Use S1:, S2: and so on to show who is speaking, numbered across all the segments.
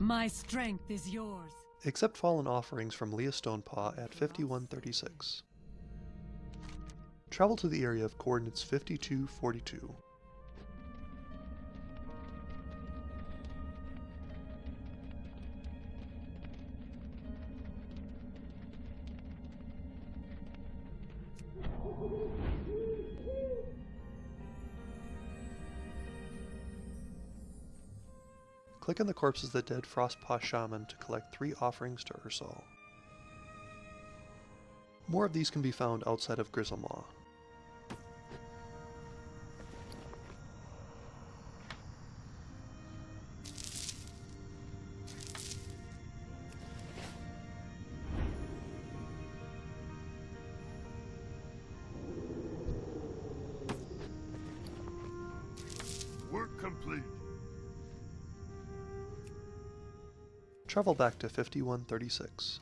S1: My strength is yours.
S2: Accept fallen offerings from Leah Stonepaw at 5136. Travel to the area of coordinates 5242. Click on the corpses of the dead Frostpaw Shaman to collect three offerings to Ursol. More of these can be found outside of Grizzlemaw.
S3: Work complete.
S2: Travel back to 5136.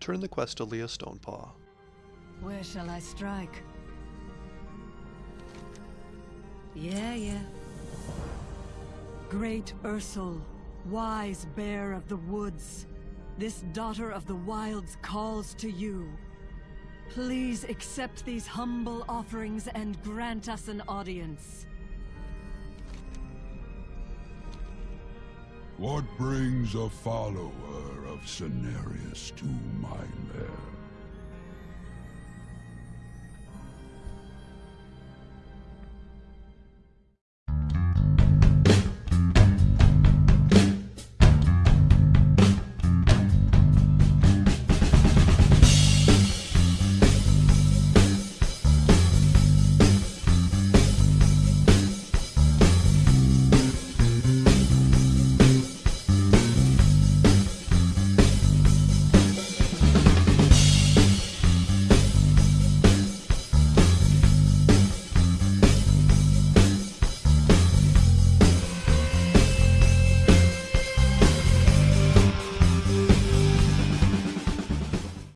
S2: Turn the quest to Leah Stonepaw.
S1: Where shall I strike? Yeah, yeah. Great Ursol, wise bear of the woods, this daughter of the wilds calls to you. Please accept these humble offerings and grant us an audience.
S4: What brings a follower of Cenarius to my lair?